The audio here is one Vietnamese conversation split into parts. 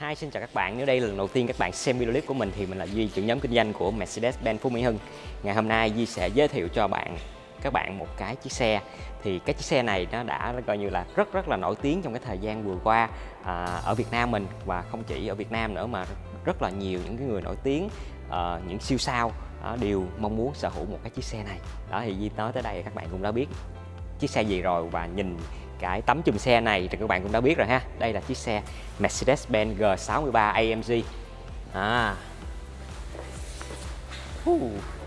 Hi, xin chào các bạn. Nếu đây là lần đầu tiên các bạn xem video clip của mình thì mình là Duy, trưởng nhóm kinh doanh của Mercedes-Benz Phú Mỹ Hưng. Ngày hôm nay Duy sẽ giới thiệu cho bạn các bạn một cái chiếc xe thì cái chiếc xe này nó đã coi như là rất rất là nổi tiếng trong cái thời gian vừa qua à, ở Việt Nam mình và không chỉ ở Việt Nam nữa mà rất là nhiều những cái người nổi tiếng à, những siêu sao à, đều mong muốn sở hữu một cái chiếc xe này đó thì Duy nói tới đây các bạn cũng đã biết chiếc xe gì rồi và nhìn cái tấm chùm xe này thì các bạn cũng đã biết rồi ha đây là chiếc xe Mercedes-Benz G63 AMG à. Uh.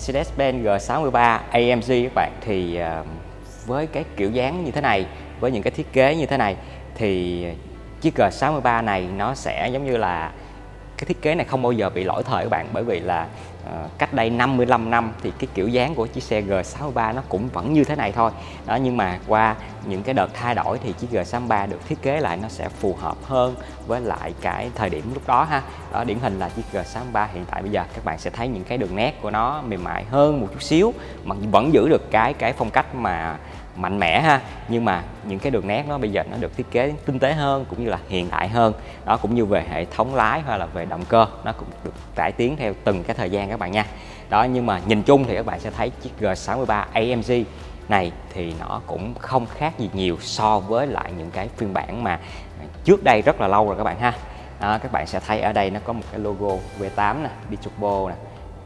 Mercedes-Benz G63 AMG các bạn. Thì ờ, với cái kiểu dáng như thế này, với những cái thiết kế như thế này, thì chiếc G63 này nó sẽ giống như là cái thiết kế này không bao giờ bị lỗi thời các bạn bởi vì là uh, cách đây 55 năm thì cái kiểu dáng của chiếc xe G63 nó cũng vẫn như thế này thôi. Đó nhưng mà qua những cái đợt thay đổi thì chiếc G63 được thiết kế lại nó sẽ phù hợp hơn với lại cái thời điểm lúc đó ha. Đó điển hình là chiếc G63 hiện tại bây giờ các bạn sẽ thấy những cái đường nét của nó mềm mại hơn một chút xíu mà vẫn giữ được cái cái phong cách mà mạnh mẽ ha. Nhưng mà những cái đường nét nó bây giờ nó được thiết kế tinh tế hơn cũng như là hiện đại hơn. Đó cũng như về hệ thống lái hay là về động cơ nó cũng được cải tiến theo từng cái thời gian các bạn nha. Đó nhưng mà nhìn chung thì các bạn sẽ thấy chiếc G63 AMG này thì nó cũng không khác gì nhiều so với lại những cái phiên bản mà trước đây rất là lâu rồi các bạn ha. Đó, các bạn sẽ thấy ở đây nó có một cái logo V8 nè Biturbo nè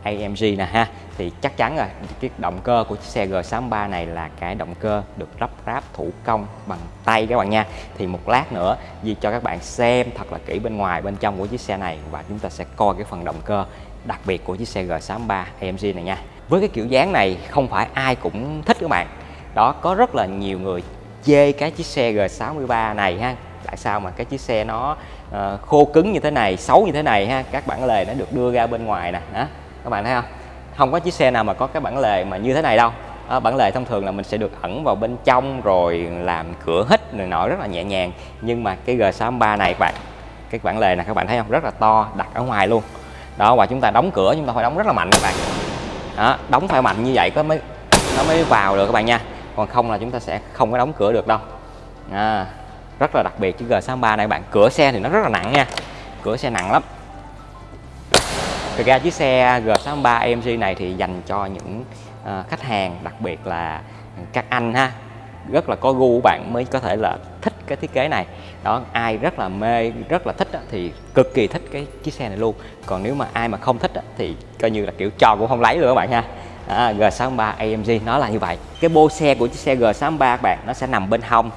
AMG nè ha. Thì chắc chắn rồi cái động cơ của chiếc xe G63 này là cái động cơ được lắp ráp thủ công bằng tay các bạn nha. Thì một lát nữa Di cho các bạn xem thật là kỹ bên ngoài bên trong của chiếc xe này và chúng ta sẽ coi cái phần động cơ đặc biệt của chiếc xe G63 AMG này nha. Với cái kiểu dáng này không phải ai cũng thích các bạn. Đó có rất là nhiều người chê cái chiếc xe G63 này ha. Tại sao mà cái chiếc xe nó uh, khô cứng như thế này xấu như thế này ha? Các bản lề nó được đưa ra bên ngoài nè đó các bạn thấy không? Không có chiếc xe nào mà có cái bản lề mà như thế này đâu. Đó, bản lề thông thường là mình sẽ được ẩn vào bên trong rồi làm cửa hít này nọ rất là nhẹ nhàng. Nhưng mà cái G63 này các bạn cái bản lề này các bạn thấy không? Rất là to đặt ở ngoài luôn. Đó và chúng ta đóng cửa chúng ta phải đóng rất là mạnh các bạn. Đó, đóng phải mạnh như vậy có mới nó mới vào được các bạn nha. Còn không là chúng ta sẽ không có đóng cửa được đâu. À, rất là đặc biệt chiếc G63 này các bạn cửa xe thì nó rất là nặng nha. Cửa xe nặng lắm. Thực ra chiếc xe G63 AMG này thì dành cho những uh, khách hàng đặc biệt là các anh ha. Rất là có gu bạn mới có thể là thích cái thiết kế này. Đó ai rất là mê rất là thích thì cực kỳ thích cái chiếc xe này luôn. Còn nếu mà ai mà không thích thì coi như là kiểu trò cũng không lấy luôn các bạn ha. À, G63 AMG nó là như vậy. Cái bô xe của chiếc xe G63 các bạn nó sẽ nằm bên hông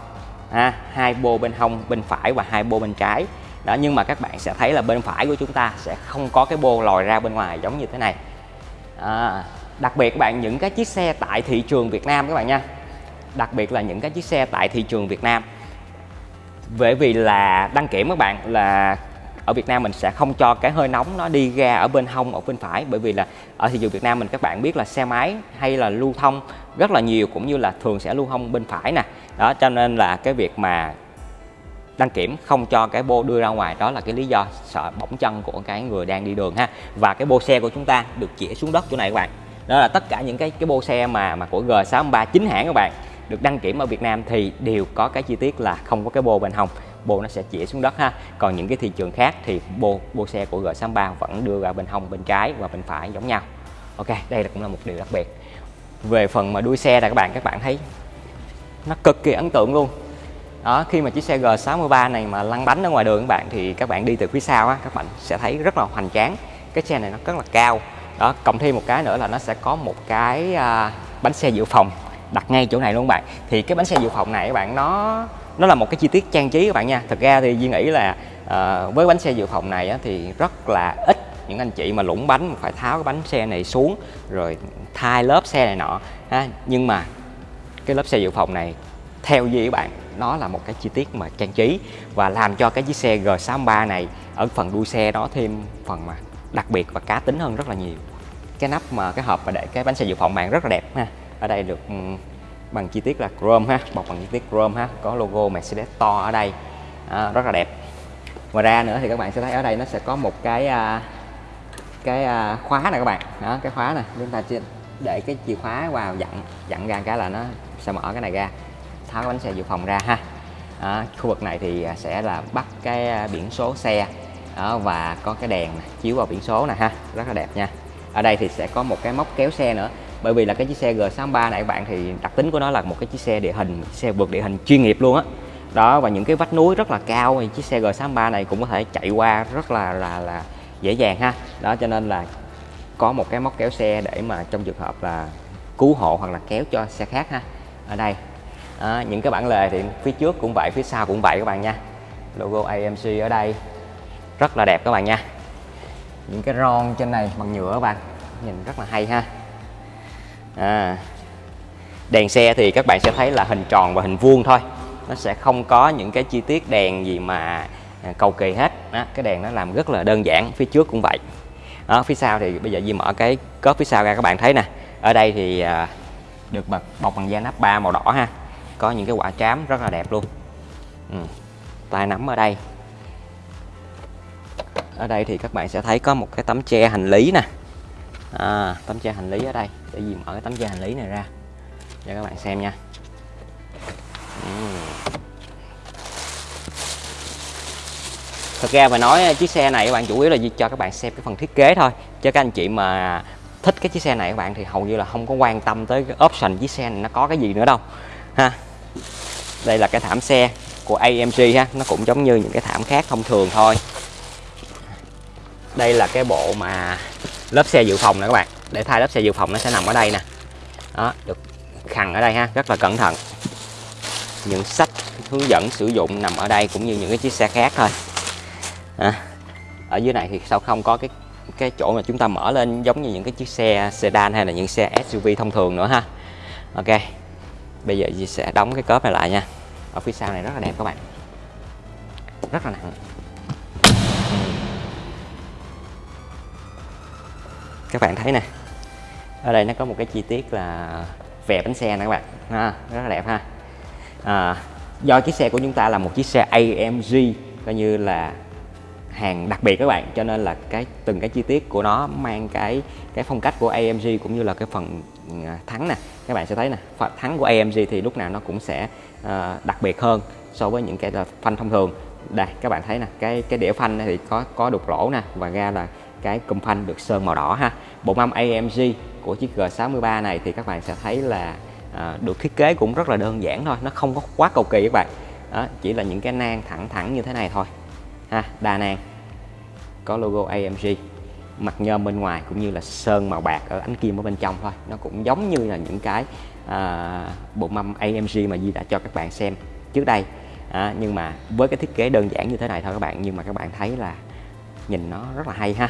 ha hai bô bên hông bên phải và hai bô bên trái đó nhưng mà các bạn sẽ thấy là bên phải của chúng ta sẽ không có cái bô lòi ra bên ngoài giống như thế này. À, đặc biệt các bạn những cái chiếc xe tại thị trường Việt Nam các bạn nha. Đặc biệt là những cái chiếc xe tại thị trường Việt Nam. Bởi vì là đăng kiểm các bạn là ở Việt Nam mình sẽ không cho cái hơi nóng nó đi ra ở bên hông ở bên phải. Bởi vì là ở thị trường Việt Nam mình các bạn biết là xe máy hay là lưu thông rất là nhiều cũng như là thường sẽ lưu thông bên phải nè. Đó cho nên là cái việc mà đăng kiểm không cho cái bô đưa ra ngoài. Đó là cái lý do sợ bỏng chân của cái người đang đi đường ha. Và cái bô xe của chúng ta được chĩa xuống đất chỗ này các bạn. Đó là tất cả những cái cái bô xe mà mà của G63 chính hãng các bạn được đăng kiểm ở Việt Nam thì đều có cái chi tiết là không có cái bô bên hông. Bô nó sẽ chĩa xuống đất ha. Còn những cái thị trường khác thì bô bô xe của G63 vẫn đưa ra bên hông, bên trái và bên phải giống nhau. Ok, đây là cũng là một điều đặc biệt. Về phần mà đuôi xe là các bạn các bạn thấy nó cực kỳ ấn tượng luôn đó khi mà chiếc xe G63 này mà lăn bánh ở ngoài đường các bạn thì các bạn đi từ phía sau á các bạn sẽ thấy rất là hoành tráng. Cái xe này nó rất là cao. Đó cộng thêm một cái nữa là nó sẽ có một cái à, bánh xe dự phòng đặt ngay chỗ này luôn các bạn. Thì cái bánh xe dự phòng này các bạn nó nó là một cái chi tiết trang trí các bạn nha. Thực ra thì Duy nghĩ là à, với bánh xe dự phòng này á, thì rất là ít những anh chị mà lũng bánh phải tháo cái bánh xe này xuống rồi thay lớp xe này nọ ha. Nhưng mà cái lớp xe dự phòng này theo gì các bạn nó là một cái chi tiết mà trang trí và làm cho cái chiếc xe G63 này ở phần đuôi xe đó thêm phần mà đặc biệt và cá tính hơn rất là nhiều. Cái nắp mà cái hộp mà để cái bánh xe dự phòng bạn rất là đẹp ha. Ở đây được ừ, bằng chi tiết là chrome ha bọc bằng chi tiết chrome ha có logo Mercedes to ở đây. À, rất là đẹp. Ngoài ra nữa thì các bạn sẽ thấy ở đây nó sẽ có một cái à, cái à, khóa này các bạn. Đó cái khóa này chúng ta để cái chìa khóa vào dặn dặn ra cái là nó sẽ mở cái này ra tháo cái bánh xe dự phòng ra ha. Đó, khu vực này thì à, sẽ là bắt cái à, biển số xe đó, và có cái đèn chiếu vào biển số này ha rất là đẹp nha. Ở đây thì sẽ có một cái móc kéo xe nữa bởi vì là cái chiếc xe G63 này các bạn thì đặc tính của nó là một cái chiếc xe địa hình xe vượt địa hình chuyên nghiệp luôn á. Đó và những cái vách núi rất là cao thì chiếc xe G63 này cũng có thể chạy qua rất là là là dễ dàng ha. Đó cho nên là có một cái móc kéo xe để mà trong trường hợp là cứu hộ hoặc là kéo cho xe khác ha. Ở đây à, những cái bản lề thì phía trước cũng vậy phía sau cũng vậy các bạn nha. Logo AMC ở đây rất là đẹp các bạn nha. Những cái ron trên này bằng nhựa các bạn nhìn rất là hay ha. À, đèn xe thì các bạn sẽ thấy là hình tròn và hình vuông thôi. Nó sẽ không có những cái chi tiết đèn gì mà à, cầu kỳ hết. Đó, cái đèn nó làm rất là đơn giản phía trước cũng vậy. Đó, phía sau thì bây giờ Di mở cái cốp phía sau ra các bạn thấy nè. Ở đây thì à, được bọc bằng da nắp ba màu đỏ ha có những cái quả trám rất là đẹp luôn. Ừ. tay nắm ở đây. Ở đây thì các bạn sẽ thấy có một cái tấm che hành lý nè. À, tấm che hành lý ở đây. Để gì mở cái tấm che hành lý này ra. Cho các bạn xem nha. Ừ. thật ra mà nói chiếc xe này các bạn chủ yếu là cho các bạn xem cái phần thiết kế thôi. Cho các anh chị mà thích cái chiếc xe này các bạn thì hầu như là không có quan tâm tới cái option chiếc xe này nó có cái gì nữa đâu. Ha đây là cái thảm xe của AMG ha. Nó cũng giống như những cái thảm khác thông thường thôi. Đây là cái bộ mà lớp xe dự phòng nè các bạn. Để thay lớp xe dự phòng nó sẽ nằm ở đây nè. Đó được khằng ở đây ha rất là cẩn thận. Những sách hướng dẫn sử dụng nằm ở đây cũng như những cái chiếc xe khác thôi. À, ở dưới này thì sao không có cái cái chỗ mà chúng ta mở lên giống như những cái chiếc xe sedan hay là những xe SUV thông thường nữa ha. Ok bây giờ sẽ đóng cái cốp này lại nha ở phía sau này rất là đẹp các bạn. Rất là nặng. Các bạn thấy nè ở đây nó có một cái chi tiết là vẽ bánh xe nè các bạn. Ha, rất là đẹp ha. À, do chiếc xe của chúng ta là một chiếc xe AMG coi như là hàng đặc biệt các bạn cho nên là cái từng cái chi tiết của nó mang cái cái phong cách của AMG cũng như là cái phần à, thắng nè. Các bạn sẽ thấy nè phần thắng của AMG thì lúc nào nó cũng sẽ uh, đặc biệt hơn so với những cái phanh thông thường. Đây các bạn thấy nè cái cái đĩa phanh thì có có đục lỗ nè và ra là cái cụm phanh được sơn màu đỏ ha. Bộ mâm AMG của chiếc G63 này thì các bạn sẽ thấy là à, được thiết kế cũng rất là đơn giản thôi nó không có quá cầu kỳ các bạn. Đó, chỉ là những cái nang thẳng thẳng như thế này thôi ha đa nang. Có logo AMG mặt nhôm bên ngoài cũng như là sơn màu bạc ở ánh kim ở bên trong thôi. Nó cũng giống như là những cái à, bộ mâm AMG mà Di đã cho các bạn xem trước đây. À, nhưng mà với cái thiết kế đơn giản như thế này thôi các bạn nhưng mà các bạn thấy là nhìn nó rất là hay ha.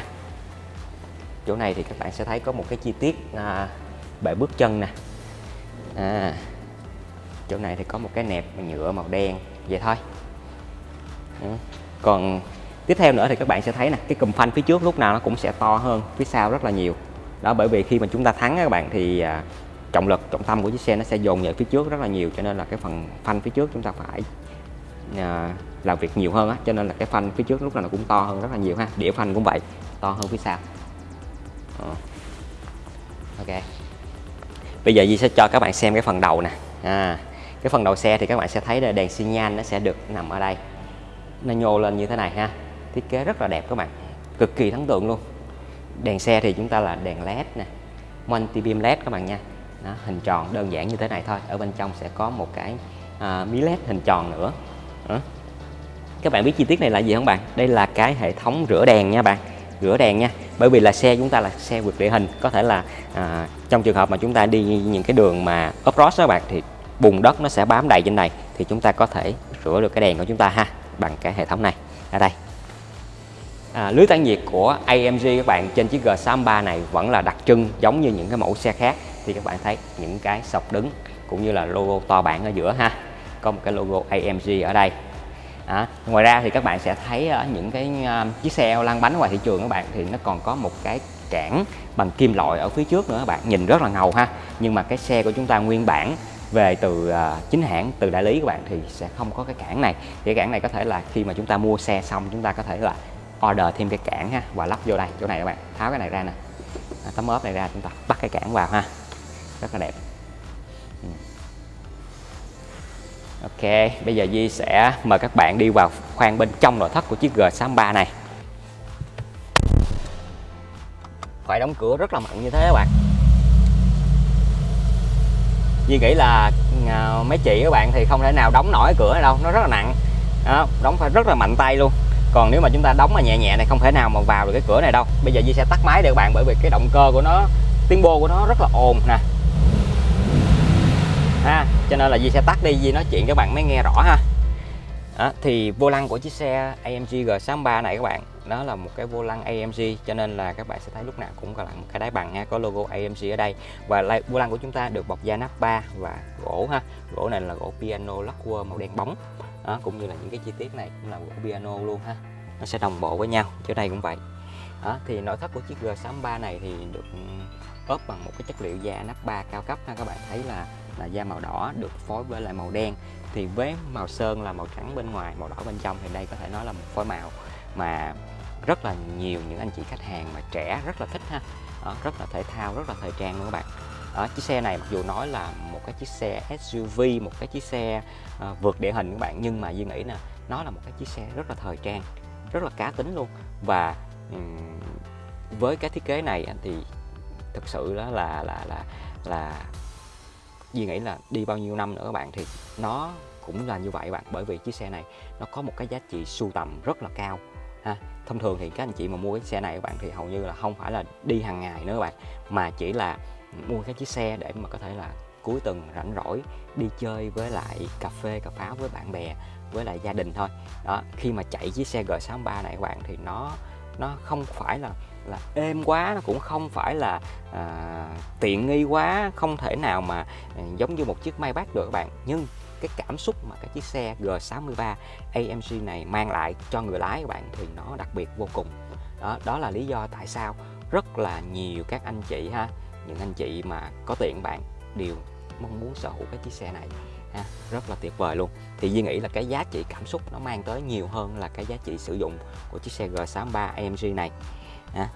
Chỗ này thì các bạn sẽ thấy có một cái chi tiết à, bệ bước chân nè. À, chỗ này thì có một cái nẹp nhựa màu đen vậy thôi. Ừ còn tiếp theo nữa thì các bạn sẽ thấy nè cái cùm phanh phía trước lúc nào nó cũng sẽ to hơn phía sau rất là nhiều. Đó bởi vì khi mà chúng ta thắng các bạn thì à, trọng lực trọng tâm của chiếc xe nó sẽ dồn về phía trước rất là nhiều cho nên là cái phần phanh phía trước chúng ta phải à, làm việc nhiều hơn á cho nên là cái phanh phía trước lúc nào nó cũng to hơn rất là nhiều ha đĩa phanh cũng vậy to hơn phía sau. Ờ. Ok. Bây giờ Di sẽ cho các bạn xem cái phần đầu nè. À, cái phần đầu xe thì các bạn sẽ thấy là đèn xi nhan nó sẽ được nằm ở đây nó nhô lên như thế này ha. Thiết kế rất là đẹp các bạn. Cực kỳ ấn tượng luôn. Đèn xe thì chúng ta là đèn led nè. Multi beam led các bạn nha. Đó, hình tròn đơn giản như thế này thôi. Ở bên trong sẽ có một cái à, mí led hình tròn nữa. Đó. các bạn biết chi tiết này là gì không bạn? Đây là cái hệ thống rửa đèn nha bạn. Rửa đèn nha. Bởi vì là xe chúng ta là xe vượt địa hình. Có thể là à, trong trường hợp mà chúng ta đi những cái đường mà off-road đó các bạn thì bùn đất nó sẽ bám đầy trên này. Thì chúng ta có thể rửa được cái đèn của chúng ta ha bằng cái hệ thống này. Ở đây. À, lưới tản nhiệt của AMG các bạn trên chiếc G63 này vẫn là đặc trưng giống như những cái mẫu xe khác. Thì các bạn thấy những cái sọc đứng cũng như là logo to bản ở giữa ha. Có một cái logo AMG ở đây. À, ngoài ra thì các bạn sẽ thấy ở những cái uh, chiếc xe lăn bánh ngoài thị trường các bạn thì nó còn có một cái cản bằng kim loại ở phía trước nữa các bạn. Nhìn rất là ngầu ha. Nhưng mà cái xe của chúng ta nguyên bản về từ uh, chính hãng từ đại lý các bạn thì sẽ không có cái cản này. Thì cái cản này có thể là khi mà chúng ta mua xe xong chúng ta có thể là order thêm cái cản ha và lắp vô đây chỗ này các bạn. Tháo cái này ra nè. À, tấm ốp này ra chúng ta bắt cái cản vào ha. Rất là đẹp. Ừ. Ok, bây giờ Di sẽ mời các bạn đi vào khoang bên trong nội thất của chiếc G63 này. Phải đóng cửa rất là mạnh như thế các bạn. Duy nghĩ là à, mấy chị các bạn thì không thể nào đóng nổi cửa này đâu, nó rất là nặng. Đó, Đóng phải rất là mạnh tay luôn. Còn nếu mà chúng ta đóng mà nhẹ nhẹ này không thể nào mà vào được cái cửa này đâu. Bây giờ Di sẽ tắt máy để các bạn bởi vì cái động cơ của nó tiếng bô của nó rất là ồn nè. Ha cho nên là Di sẽ tắt đi Di nói chuyện các bạn mới nghe rõ ha. Đó, thì vô lăng của chiếc xe AMG G63 này các bạn nó là một cái vô lăng AMG cho nên là các bạn sẽ thấy lúc nào cũng là một cái đáy bằng ha có logo AMG ở đây. Và vô lăng của chúng ta được bọc da nắp ba và gỗ ha. Gỗ này là gỗ piano lacquer màu đen bóng. Đó, cũng như là những cái chi tiết này cũng là gỗ piano luôn ha. Nó sẽ đồng bộ với nhau chỗ đây cũng vậy. Đó, thì nội thất của chiếc G63 này thì được ốp bằng một cái chất liệu da nắp ba cao cấp ha. Các bạn thấy là là da màu đỏ được phối với lại màu đen. Thì với màu sơn là màu trắng bên ngoài màu đỏ bên trong. Thì đây có thể nói là một phối màu mà rất là nhiều những anh chị khách hàng mà trẻ rất là thích ha. Đó, rất là thể thao rất là thời trang luôn các bạn. Đó, chiếc xe này mặc dù nói là một cái chiếc xe SUV một cái chiếc xe uh, vượt địa hình các bạn nhưng mà Duy nghĩ nè, nó là một cái chiếc xe rất là thời trang rất là cá tính luôn. Và um, với cái thiết kế này thì thực sự đó là là là là Duy nghĩ là đi bao nhiêu năm nữa các bạn thì nó cũng là như vậy bạn. Bởi vì chiếc xe này nó có một cái giá trị sưu tầm rất là cao ha. Thông thường thì các anh chị mà mua cái xe này các bạn thì hầu như là không phải là đi hàng ngày nữa các bạn mà chỉ là mua cái chiếc xe để mà có thể là cuối tuần rảnh rỗi đi chơi với lại cà phê cà pháo với bạn bè với lại gia đình thôi. Đó khi mà chạy chiếc xe G63 này các bạn thì nó nó không phải là là êm quá nó cũng không phải là à, tiện nghi quá không thể nào mà à, giống như một chiếc Maybach được các bạn. Nhưng cái cảm xúc mà cái chiếc xe G63 AMG này mang lại cho người lái các bạn thì nó đặc biệt vô cùng đó đó là lý do tại sao rất là nhiều các anh chị ha những anh chị mà có tiền bạn đều mong muốn sở hữu cái chiếc xe này ha, rất là tuyệt vời luôn thì Duy nghĩ là cái giá trị cảm xúc nó mang tới nhiều hơn là cái giá trị sử dụng của chiếc xe G63 AMG này ha.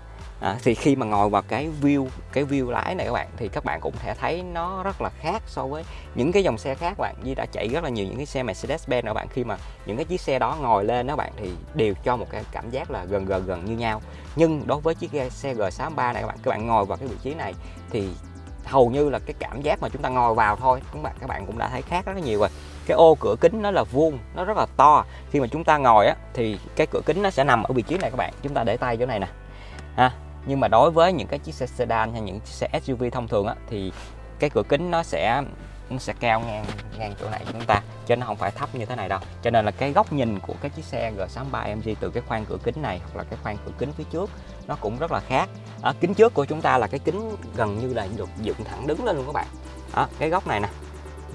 À, thì khi mà ngồi vào cái view cái view lái này các bạn thì các bạn cũng thể thấy nó rất là khác so với những cái dòng xe khác bạn. Như đã chạy rất là nhiều những cái xe Mercedes-Benz các bạn. Khi mà những cái chiếc xe đó ngồi lên các bạn thì đều cho một cái cảm giác là gần gần gần như nhau. Nhưng đối với chiếc xe G63 này các bạn các bạn ngồi vào cái vị trí này thì hầu như là cái cảm giác mà chúng ta ngồi vào thôi các bạn? Các bạn cũng đã thấy khác rất là nhiều rồi. Cái ô cửa kính nó là vuông nó rất là to. Khi mà chúng ta ngồi á thì cái cửa kính nó sẽ nằm ở vị trí này các bạn. Chúng ta để tay chỗ này nè. Ha nhưng mà đối với những cái chiếc xe sedan hay những chiếc xe SUV thông thường á thì cái cửa kính nó sẽ nó sẽ cao ngang ngang chỗ này của chúng ta chứ nó không phải thấp như thế này đâu. Cho nên là cái góc nhìn của cái chiếc xe G63 MG từ cái khoang cửa kính này hoặc là cái khoang cửa kính phía trước nó cũng rất là khác. Ở kính trước của chúng ta là cái kính gần như là được dựng thẳng đứng lên luôn các bạn. À, cái góc này nè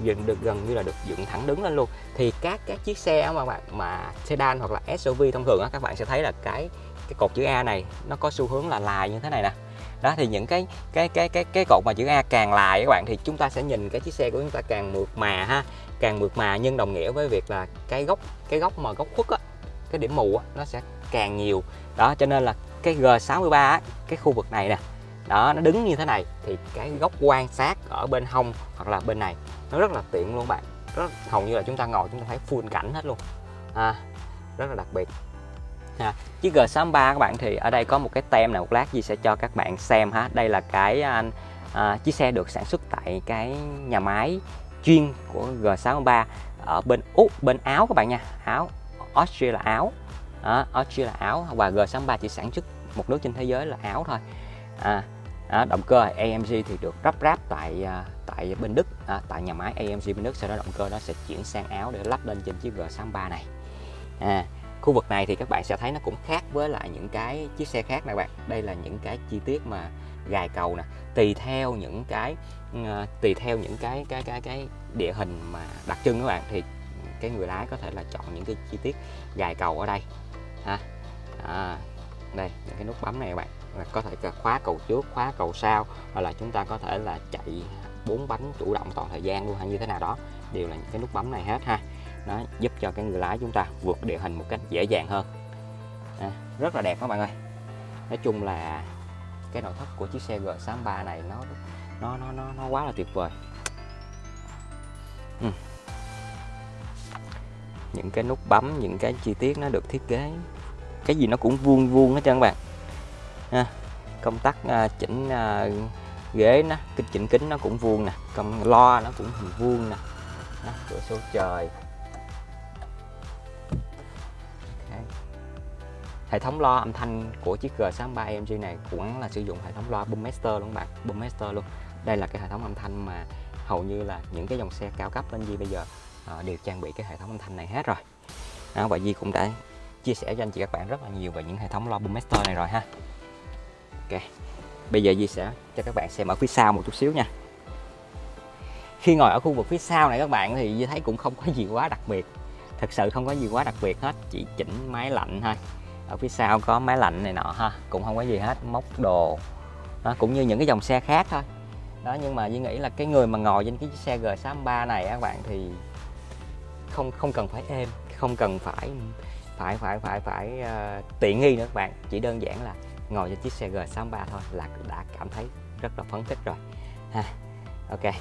dựng được gần như là được dựng thẳng đứng lên luôn. Thì các các chiếc xe mà bạn mà sedan hoặc là SUV thông thường á các bạn sẽ thấy là cái cái cột chữ A này nó có xu hướng là lại như thế này nè. Đó thì những cái cái cái cái cái cột mà chữ A càng lại các bạn thì chúng ta sẽ nhìn cái chiếc xe của chúng ta càng mượt mà ha càng mượt mà nhưng đồng nghĩa với việc là cái góc cái góc mà góc khuất á cái điểm mù á nó sẽ càng nhiều. Đó cho nên là cái G63 á, cái khu vực này nè đó nó đứng như thế này thì cái góc quan sát ở bên hông hoặc là bên này nó rất là tiện luôn bạn. Rất hầu như là chúng ta ngồi chúng ta thấy full cảnh hết luôn. À, rất là đặc biệt ha. chiếc G63 các bạn thì ở đây có một cái tem nào một lát gì sẽ cho các bạn xem ha. Đây là cái à, à, chiếc xe được sản xuất tại cái nhà máy chuyên của G63 ở bên Úc bên Áo các bạn nha. Áo Austria là Áo. À, Austria là Áo. Và G63 chỉ sản xuất một nước trên thế giới là Áo thôi. À, à, động cơ AMG thì được lắp ráp tại à, tại bên Đức. À, tại nhà máy AMG bên Đức. Sau đó động cơ nó sẽ chuyển sang Áo để lắp lên trên chiếc G63 này. À, khu vực này thì các bạn sẽ thấy nó cũng khác với lại những cái chiếc xe khác này bạn. Đây là những cái chi tiết mà gài cầu nè. Tùy theo những cái ờ, tùy theo những cái cái cái cái địa hình mà đặc trưng các bạn thì cái người lái có thể là chọn những cái chi tiết gài cầu ở đây ha. À, đây những cái nút bấm này các bạn. Có thể khóa cầu trước khóa cầu sau hoặc là chúng ta có thể là chạy bốn bánh chủ động toàn thời gian luôn hay như thế nào đó. Đều là những cái nút bấm này hết ha đó giúp cho cái người lái chúng ta vượt địa hình một cách dễ dàng hơn. À, rất là đẹp các bạn ơi. Nói chung là cái nội thất của chiếc xe G63 này nó nó nó nó, nó quá là tuyệt vời. Ừ. những cái nút bấm những cái chi tiết nó được thiết kế. Cái gì nó cũng vuông vuông hết trơn các bạn. À, công tắc à, chỉnh à, ghế nó kích chỉnh kính nó cũng vuông nè. Công lo nó cũng hình vuông nè. Đó, cửa sổ trời. Hệ thống loa âm thanh của chiếc G63 AMG này cũng là sử dụng hệ thống loa Boommaster luôn bạn Boommaster luôn. Đây là cái hệ thống âm thanh mà hầu như là những cái dòng xe cao cấp lên Di bây giờ uh, đều trang bị cái hệ thống âm thanh này hết rồi. Đó, và Di cũng đã chia sẻ cho anh chị các bạn rất là nhiều về những hệ thống loa Boommaster này rồi ha. Ok bây giờ Di sẽ cho các bạn xem ở phía sau một chút xíu nha. Khi ngồi ở khu vực phía sau này các bạn thì Di thấy cũng không có gì quá đặc biệt. Thật sự không có gì quá đặc biệt hết chỉ chỉnh máy lạnh thôi ở phía sau có máy lạnh này nọ ha cũng không có gì hết móc đồ. Đó, cũng như những cái dòng xe khác thôi. Đó nhưng mà Duy nghĩ là cái người mà ngồi trên cái chiếc xe G63 này các bạn thì không không cần phải êm không cần phải phải phải phải phải uh, tiện nghi nữa các bạn. Chỉ đơn giản là ngồi trên chiếc xe G63 thôi là đã cảm thấy rất là phấn khích rồi. Ha ok.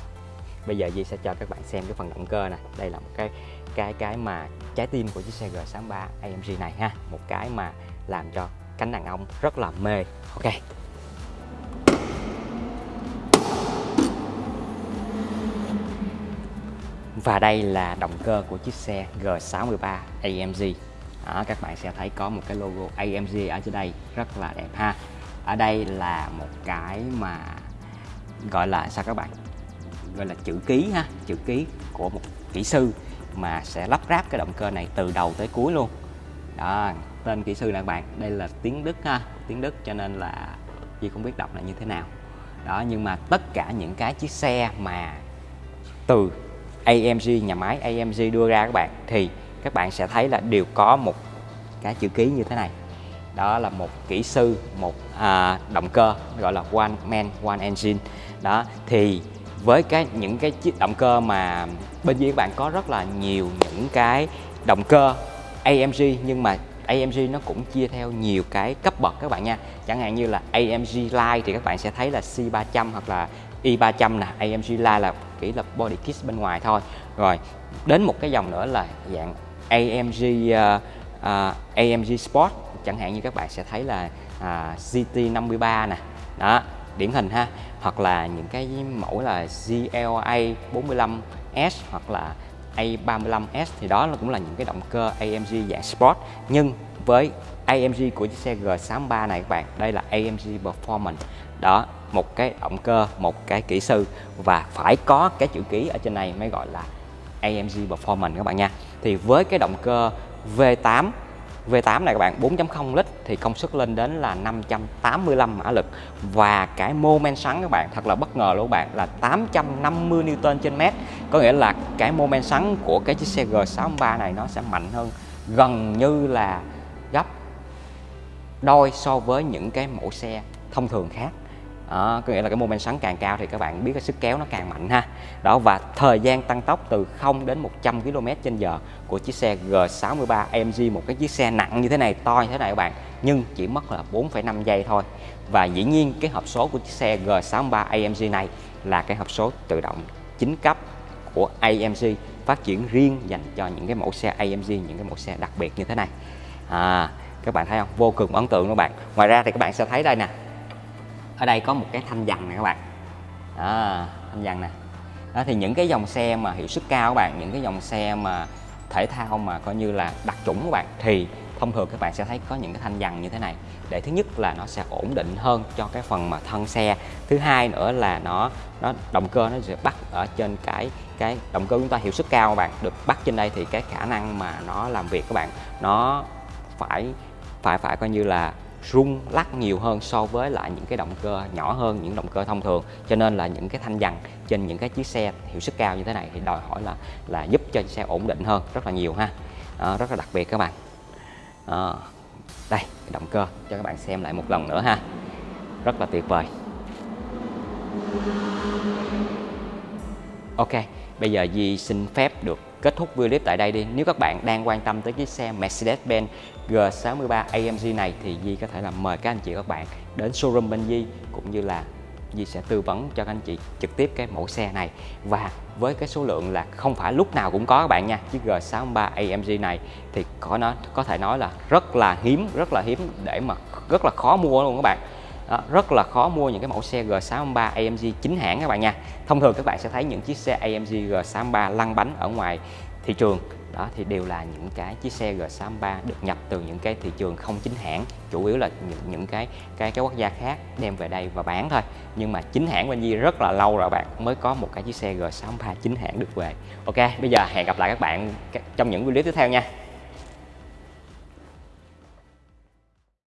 Bây giờ Di sẽ cho các bạn xem cái phần động cơ này đây là một cái cái cái mà trái tim của chiếc xe G63 AMG này ha. Một cái mà làm cho cánh đàn ông rất là mê. Ok. Và đây là động cơ của chiếc xe G63 AMG đó, các bạn sẽ thấy có một cái logo AMG ở trên đây rất là đẹp ha. Ở đây là một cái mà gọi là sao các bạn? Gọi là chữ ký ha chữ ký của một kỹ sư mà sẽ lắp ráp cái động cơ này từ đầu tới cuối luôn. Đó tên kỹ sư là bạn đây là tiếng Đức ha tiếng Đức cho nên là Duy không biết đọc là như thế nào. Đó nhưng mà tất cả những cái chiếc xe mà từ AMG nhà máy AMG đưa ra các bạn thì các bạn sẽ thấy là đều có một cái chữ ký như thế này. Đó là một kỹ sư một à, động cơ gọi là one man one engine. Đó thì với cái những cái chiếc động cơ mà bên dưới các bạn có rất là nhiều những cái động cơ AMG nhưng mà AMG nó cũng chia theo nhiều cái cấp bậc các bạn nha. Chẳng hạn như là AMG Line thì các bạn sẽ thấy là C300 hoặc là i300 nè. AMG Line là chỉ là body kit bên ngoài thôi. Rồi đến một cái dòng nữa là dạng AMG uh, ờ, uh, ờ, AMG Sport. Chẳng hạn như các bạn sẽ thấy là à, uh, GT53 nè. Đó điển hình ha. Hoặc là những cái mẫu là GLA45 S hoặc là A35S thì đó là cũng là những cái động cơ AMG dạng Sport. Nhưng với AMG của chiếc xe G63 này các bạn, đây là AMG Performance. Đó, một cái động cơ, một cái kỹ sư và phải có cái chữ ký ở trên này mới gọi là AMG Performance các bạn nha. Thì với cái động cơ V8 V8 này các bạn 4.0 lít thì công suất lên đến là 585 mã lực. Và cái mô men xoắn các bạn, thật là bất ngờ luôn các bạn, là 850 Newton trên mét. Có nghĩa là cái mô men xoắn của cái chiếc xe G63 này nó sẽ mạnh hơn gần như là gấp đôi so với những cái mẫu xe thông thường khác đó, có nghĩa là cái mô men xoắn càng cao thì các bạn biết cái sức kéo nó càng mạnh ha. Đó và thời gian tăng tốc từ 0 đến 100 km h của chiếc xe G63 AMG một cái chiếc xe nặng như thế này to như thế này các bạn nhưng chỉ mất là 4,5 giây thôi. Và dĩ nhiên cái hộp số của chiếc xe G63 AMG này là cái hộp số tự động chính cấp của AMG phát triển riêng dành cho những cái mẫu xe AMG những cái mẫu xe đặc biệt như thế này. À, các bạn thấy không? Vô cùng ấn tượng các bạn. Ngoài ra thì các bạn sẽ thấy đây nè ở đây có một cái thanh dằn này các bạn. Đó, thanh dằn nè. Đó thì những cái dòng xe mà hiệu suất cao các bạn những cái dòng xe mà thể thao mà coi như là đặc chủng các bạn thì thông thường các bạn sẽ thấy có những cái thanh dằn như thế này. Để thứ nhất là nó sẽ ổn định hơn cho cái phần mà thân xe. Thứ hai nữa là nó nó động cơ nó sẽ bắt ở trên cái cái động cơ chúng ta hiệu suất cao các bạn. Được bắt trên đây thì cái khả năng mà nó làm việc các bạn nó phải phải phải coi như là rung lắc nhiều hơn so với lại những cái động cơ nhỏ hơn những động cơ thông thường. Cho nên là những cái thanh dằn trên những cái chiếc xe hiệu suất cao như thế này thì đòi hỏi là là giúp cho xe ổn định hơn rất là nhiều ha. À, rất là đặc biệt các bạn. À, đây động cơ cho các bạn xem lại một lần nữa ha. Rất là tuyệt vời. Ok bây giờ Di xin phép được kết thúc video clip tại đây đi. Nếu các bạn đang quan tâm tới chiếc xe Mercedes-Benz G63 AMG này thì Di có thể là mời các anh chị các bạn đến showroom bên Di cũng như là Di sẽ tư vấn cho các anh chị trực tiếp cái mẫu xe này. Và với cái số lượng là không phải lúc nào cũng có các bạn nha, chiếc G63 AMG này thì có nó, có thể nói là rất là hiếm, rất là hiếm để mà rất là khó mua luôn các bạn đó, rất là khó mua những cái mẫu xe G63 AMG chính hãng các bạn nha. Thông thường các bạn sẽ thấy những chiếc xe AMG G63 lăn bánh ở ngoài thị trường. Đó thì đều là những cái chiếc xe G63 được nhập từ những cái thị trường không chính hãng chủ yếu là những, những cái cái cái quốc gia khác đem về đây và bán thôi. Nhưng mà chính hãng bên Di rất là lâu rồi bạn mới có một cái chiếc xe G63 chính hãng được về. Ok bây giờ hẹn gặp lại các bạn trong những video tiếp theo nha.